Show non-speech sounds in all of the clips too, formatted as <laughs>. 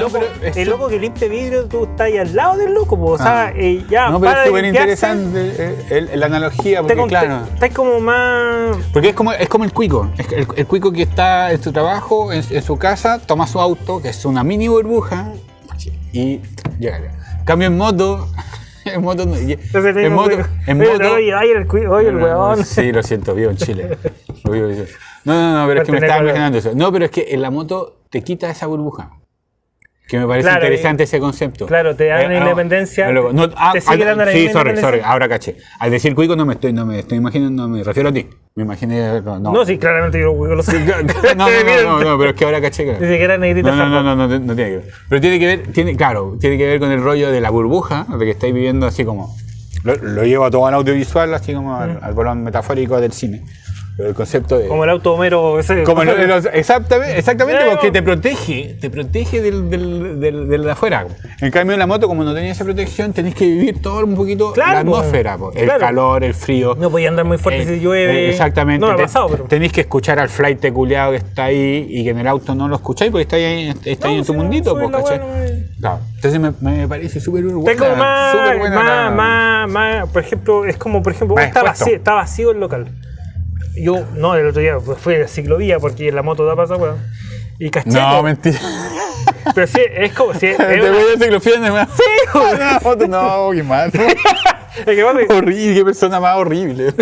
no, loco, esto- el loco que limpia vidrio, tú estás ahí al lado del loco, po, o sea, Ah. eh, ya, no, pero para es súper interesante eh, la analogía, porque con- claro. te- Estás como más. Porque es como, es como el cuico. El, el cuico que está en su trabajo, en, en su casa, toma su auto, que es una mini burbuja, y llega. Cambio en moto. <laughs> En moto. Ese En moto. En moto. Oye, oye, el, oye, el weón. Sí, lo siento, vivo en Chile. <laughs> Lo vivo. No, no, no, pero es que me estaba imaginando eso. No, pero es que en la moto te quita esa burbuja. Que me parece Claro, interesante ese concepto. claro, te dan Eh, la no, independencia, no, no, ah, te sigue ah, dando la Sí, sorry, sorry, ahora caché. Al decir cuico no me estoy, no me estoy imaginando, no me refiero a ti. Me imaginé. No, No, sí, claramente yo lo sé. <laughs> no, no, no, no, no, pero es que ahora caché que. Dice que era negrita No, no, no, no, no, tiene que ver. Pero tiene que ver, tiene, claro, tiene que ver con el rollo de la burbuja, de que estáis viviendo así como. Lo, lo llevo a todo al audiovisual, así como al, al metafórico del cine. Pero el concepto de. Como el auto Homero ese. como lo- exactamente, exactamente porque te protege, te protege del, del, del, del de afuera. En cambio, en la moto, como no tenía esa protección, tenés que vivir todo un poquito Claro, la po. atmósfera, po. el Claro. calor, el frío. No podía andar muy fuerte Eh, si llueve. eh, exactamente. No Te- pasado, pero. Tenéis que escuchar al flight culiado que está ahí y que en el auto no lo escucháis porque está ahí, está ahí en tu mundito, pues, buena, eh. Claro. Entonces me, me parece súper más, más, más, más, por ejemplo, es como, por ejemplo, está vacío, está vacío el local. Yo, no, el otro día fue de ciclovía porque en la moto da pasa, weón. Y caché. No, mentira. <laughs> pero sí, es como, <laughs> sí, es, <laughs> Te una- voy a fían de más. Sí. No, foto, no, qué mal. es que pasa que- horrible, qué persona más horrible.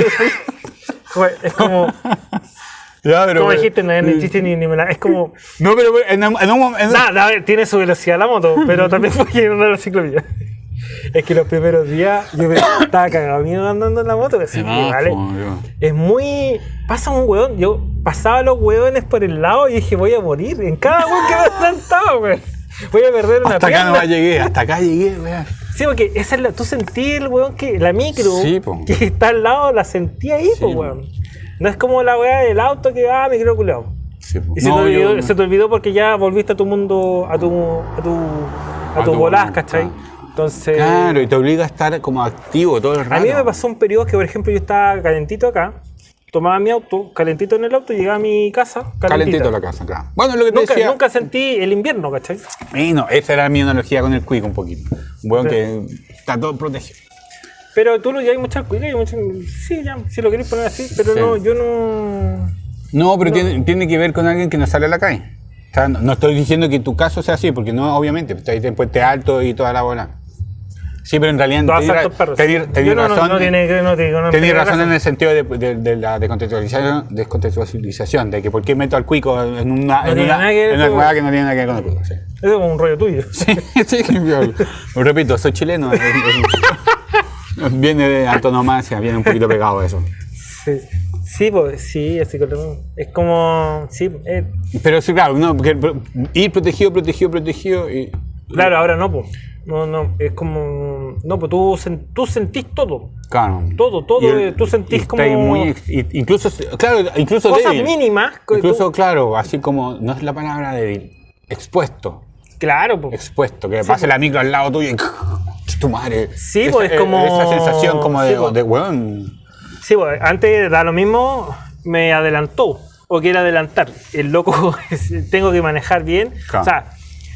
es como, ya, pero. como dijiste, no es ni chiste ni, ni me la- es como, No, pero en, en un momento. nada, tiene su velocidad la moto, pero también fue no la ciclovía. Es que los primeros días yo me estaba cagado miedo andando en la moto, así, que, ¿vale? Es muy. Pasa un hueón. Yo pasaba los hueones por el lado y dije, voy a morir. En cada hueón que me adelantaba, weón. Voy a perder una Hasta acá pierna. no llegué, hasta acá llegué, weón. Sí, porque esa es la, tú sentí el weón que la micro Sí, que está al lado, la sentí ahí, Sí, po, weón. No es como la weá del auto que, ah, micro culeado. Sí. Y se, No, te olvidó, yo- se te olvidó porque ya volviste a tu mundo, a tu, a tu, a A tu tu volás, ¿cachai? ah. Entonces. Claro, y te obliga a estar como activo todo el rato. A mí me pasó un periodo que, por ejemplo, yo estaba calentito acá, tomaba mi auto, calentito en el auto, llegaba a mi casa, calentito. Calentito la casa, claro. Bueno, lo que te Nunca, decía. nunca sentí el invierno, ¿cachai? Y no, esa era mi analogía con el cuico un poquito. Weón que está todo protegido. Pero tú lo hay muchas cuicas, hay muchas- sí, ya, si lo queréis poner así, pero Sí. no, yo no. No, pero Tiene, tiene que ver con alguien que no sale a la calle. O sea, no, no estoy diciendo que tu caso sea así, porque no, obviamente, está ahí en Puente Alto y toda la bola. Sí, pero en realidad tenés razón. que Tenés razón en el sentido de, de- de la descontextualización, descontextualización, de que por qué meto al cuico en una, No en una, que en una que no tiene nada que ver con el cuico. Sí, Eso es como un rollo tuyo. <laughs> sí, sí, repito, soy chileno. viene de antonomasia, viene un poquito pegado eso. Sí, sí, pues, sí, así como, es como, sí, eh, Pero sí, claro, no, porque ir protegido, protegido, protegido y. claro, ahora no, pues, no, no, es como, no, pues tú, tú sentís todo, Claro. Todo, todo, el- eh, tú sentís como- muy incluso, claro, incluso cosas débil. mínimas, Incluso, tú- claro, así como, no es la palabra débil, expuesto. claro, pues, Expuesto, que pase la micro al lado tuyo y. <laughs> Tu madre. Sí, Esa- pues, es como- Esa sensación como de, sí, pues. de weón. sí, pues, antes da lo mismo, me adelantó, o quiere adelantar, el loco, <laughs> tengo que manejar bien, Claro. o sea,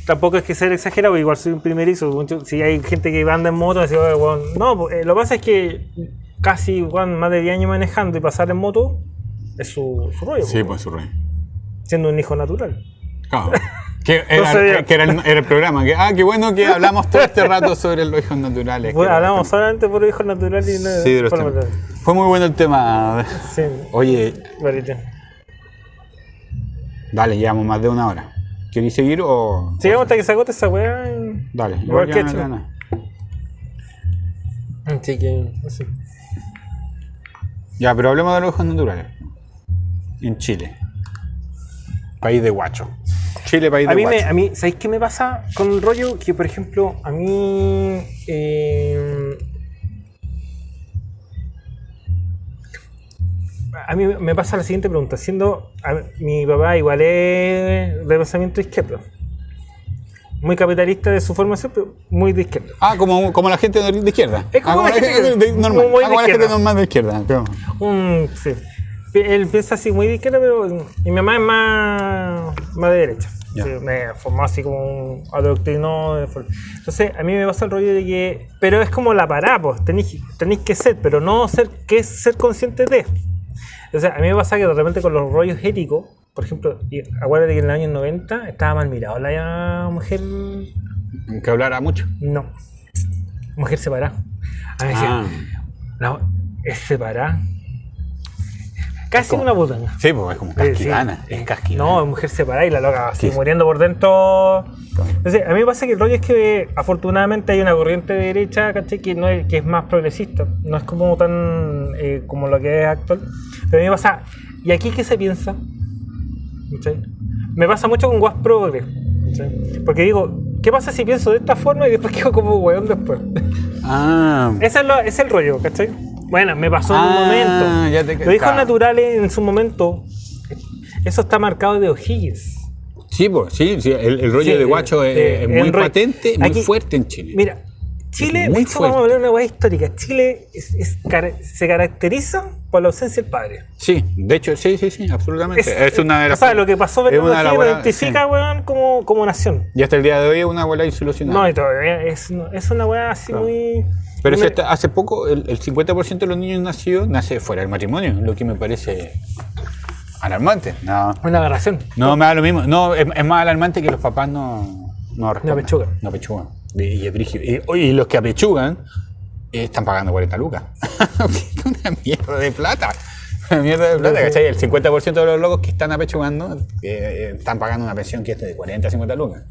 tampoco es que ser exagerado, igual soy un primerizo, mucho- si hay gente que anda en moto, así, no, eh, lo que pasa es que casi, weón, más de 10 años manejando y pasar en moto, es su, su rollo, Sí, pues, pues su siendo un hijo natural. Claro. <laughs> Que era, No sabía. que era el, era el programa. Que, ah, qué bueno que hablamos todo este rato sobre los hijos naturales. Bueno, hablamos solamente por hijos naturales y no Sí, de los por. Fue muy bueno el tema. Sí, Oye, dale, llevamos más de una hora. ¿Queréis seguir o.? Sigamos hasta que se agote esa weá. Dale, Igual ya que nada. Así que, así. Ya, pero hablemos de los ojos naturales. En Chile. País de guacho. Chile, país de A mí, guacho. me, a mí, ¿sabéis qué me pasa con el rollo? Que, por ejemplo, a mí. eh, a mí me pasa la siguiente pregunta. Siendo. a- mi papá igual es de pensamiento izquierdo. Muy capitalista de su formación, pero muy de izquierda. Ah, como, como la gente de izquierda. Es como Ah, la gente de- normal. como Ah, de como la gente normal de izquierda. Un, sí. Él piensa así muy de izquierda, pero mi mamá es más, más de derecha. Me formó así como un adoctrinó. Entonces, a mí me pasa el rollo de que. Pero es como la pará, pues. Tenéis, tenéis que ser, pero no ser, que es ser consciente de. Entonces, a mí me pasa que de repente con los rollos éticos, por ejemplo, acuérdate que en el año 90 estaba mal mirado la mujer. Que hablara mucho. No. Mujer separada. A mí ah. no, es separada Casi una puta. Sí, pues es como casquivana. Es casquivana. No, es mujer separada y la loca así muriendo por dentro. Entonces, a mí me pasa que el rollo es que afortunadamente hay una corriente de derecha, ¿cachai? Que, no es, que es más progresista. No es como tan eh, como lo que es actual. Pero a mí me pasa. ¿Y aquí qué se piensa? ¿Cachai? Me pasa mucho con Was Progress. Porque digo, ¿qué pasa si pienso de esta forma y después <laughs> quedo como weón después? Ah. Ese es, lo, es el rollo, ¿cachai? Bueno, me pasó en un ah, momento. Los hijos naturales en su momento, eso está marcado de O'Higgins. Sí, pues, sí, sí el, rollo de guacho es, muy patente, muy fuerte en Chile. Mira, Chile, de hecho, vamos a hablar de una hueá histórica. Chile se caracteriza por la ausencia del padre. Sí, de hecho, sí, sí, sí, absolutamente. Es, una de las. O sea, lo que pasó con lo identifica, weón, como, como nación. Y hasta el día de hoy es una abuela insolucionada. No, y todavía es, es una hueá así muy. Pero hace poco el, 50% de los niños nacidos nace fuera del matrimonio, lo que me parece alarmante. No. Una aberración. No, me da lo mismo. No, es, más alarmante que los papás no, no No apechugan. No apechugan. Y, y, los que apechugan eh, están pagando 40 lucas. <laughs> <laughs> una mierda de plata. Una mierda de plata, ¿cachai? El 50% de los locos que están apechugando eh, eh, están pagando una pensión que es de 40 a 50 lucas.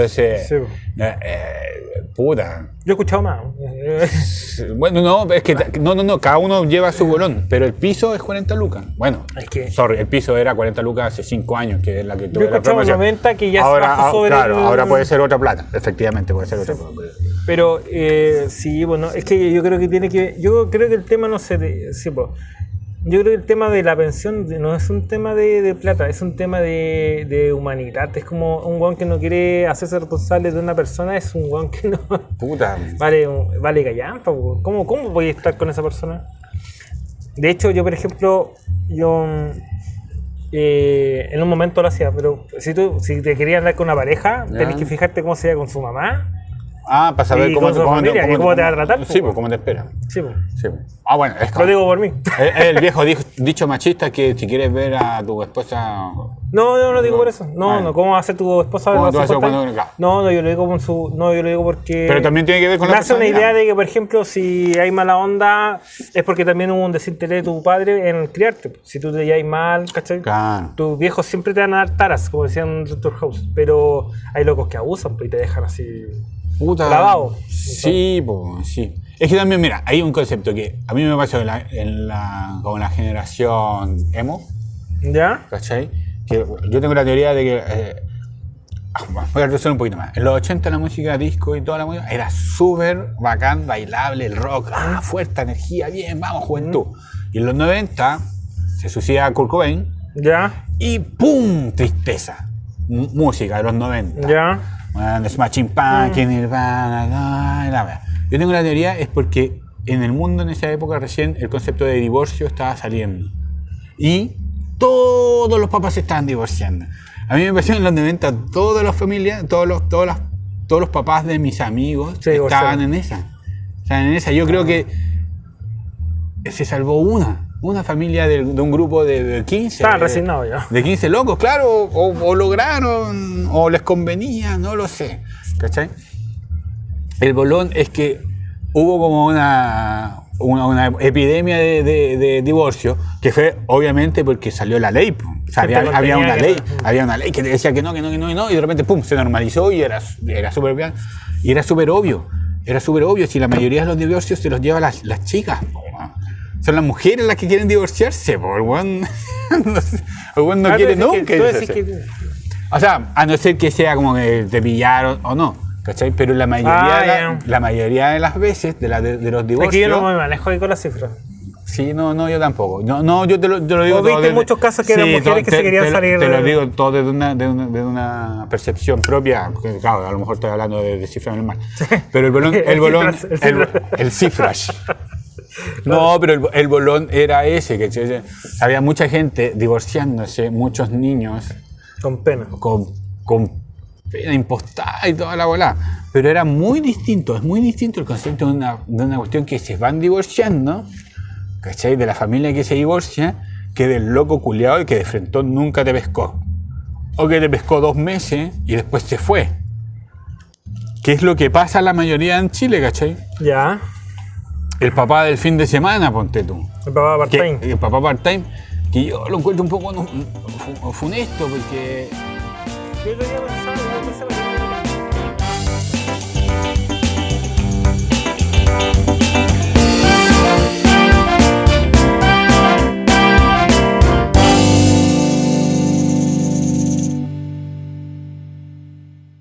Entonces, eh, eh, puta. Yo he escuchado más. <laughs> bueno, no, es que no, no, no, cada uno lleva su bolón, pero el piso es 40 lucas. Bueno, es que, sorry, el piso era 40 lucas hace 5 años, que es la que tuve Yo he escuchado 90 que ya ahora, se sobre Claro, ahora puede ser otra plata, efectivamente puede ser otra plata. Pero eh, sí, bueno, es que yo creo que tiene que. Yo creo que el tema no se. Sí, pues, yo creo que el tema de la pensión no es un tema de, plata, es un tema de, humanidad. Es como un guan que no quiere hacerse responsable de una persona, es un guan que no. Puta. Vale, vale callampa, ¿cómo, ¿cómo voy a estar con esa persona? De hecho, yo, por ejemplo, yo eh, en un momento lo hacía, pero si tú si te querías andar con una pareja, tenés que fijarte cómo se con su mamá Ah, para saber cómo, cómo, cómo, te, cómo, te va a tratar. Sí, pues cómo te espera. Sí, pues. Sí, Ah, bueno, es Lo digo por mí. <laughs> El, viejo dicho machista que si quieres ver a tu esposa. No, no, no digo por eso. No, no, ¿cómo va a ser tu esposa? ¿Cómo vas a cuando... No, no, yo lo digo con su. No, yo lo digo porque. Pero también tiene que ver con me la. Me hace una idea de que, por ejemplo, si hay mala onda, es porque también hubo un desinterés de tu padre en criarte. Si tú te llevas mal, ¿cachai? Claro. Tus viejos siempre te van a dar taras, como decían Dr. House. Pero hay locos que abusan pues, y te dejan así. Puta. Lavado. Sí, pues, sí. Es que también, mira, hay un concepto que a mí me pasó en la, en la, con la generación emo. ¿Ya? ¿Cachai? Que yo tengo la teoría de que. Eh, ah, voy a resolver un poquito más. En los 80 la música disco y toda la música era súper bacán, bailable, el rock, ah, fuerte, energía, bien, vamos, juventud. Y en los 90 se suicida Kurt Cobain. ¿Ya? Y ¡pum! Tristeza. música de los 90. ¿Ya? Bueno, Smashing Pumpkins, mm. Nirvana, Yo tengo la teoría, es porque en el mundo en esa época recién el concepto de divorcio estaba saliendo. Y todos los papás se estaban divorciando. A mí me pareció en los 90 todas las familias, todos los, todos las, todos los papás de mis amigos estaban en esa. Estaban en esa. Yo creo que se salvó una una familia de, un grupo de, 15. Estaban resignados ya. De 15 locos, claro, o, lograron, o les convenía, no lo sé. ¿Cachai? El bolón es que hubo como una, una, epidemia de, divorcio, que fue obviamente porque salió la ley. había, una ley, había una ley que decía que no, que no, que no, que no, y de repente pum, se normalizó y era, era súper bien. Y era súper obvio. Era súper obvio si la mayoría de los divorcios se los lleva las, las chicas son las mujeres las que quieren divorciarse, por el weón. <laughs> el no quiere nunca. O sea, a no ser que sea como que te pillaron o no. ¿Cachai? Pero la mayoría, de ah, la, mayoría de las veces de, la, de, los divorcios. Aquí yo no me manejo ahí con las cifras. Sí, no, no, yo tampoco. No, no yo te lo, te lo digo. todo viste muchos casos que eran mujeres que se querían salir. Te lo digo todo desde una, de una, de una percepción propia. Claro, a lo mejor estoy hablando de, de cifras normal. Pero el bolón, <laughs> el, bolón, el, el, cifras. No, pero el, bolón era ese, que había mucha gente divorciándose, muchos niños. Con pena. Con, con pena impostada y toda la bola. Pero era muy distinto, es muy distinto el concepto de una, de una cuestión que se van divorciando, ¿cachai? De la familia que se divorcia, que del loco culiado que de frente nunca te pescó. O que te pescó dos meses y después se fue. ¿Qué es lo que pasa a la mayoría en Chile, cachai? Ya. El papá del fin de semana, ponte tú. El papá part-time. El papá part-time, que yo lo encuentro un poco funesto porque... Yo lo había pensado, yo pensaba